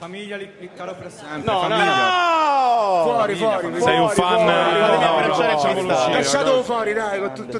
Famiglia Liccaro per sempre. No, famiglia. no! Fuori, fuori. Sei un fan? fuori, fuori, fuori, fuori. Lasciatelo fuori, dai, con tutto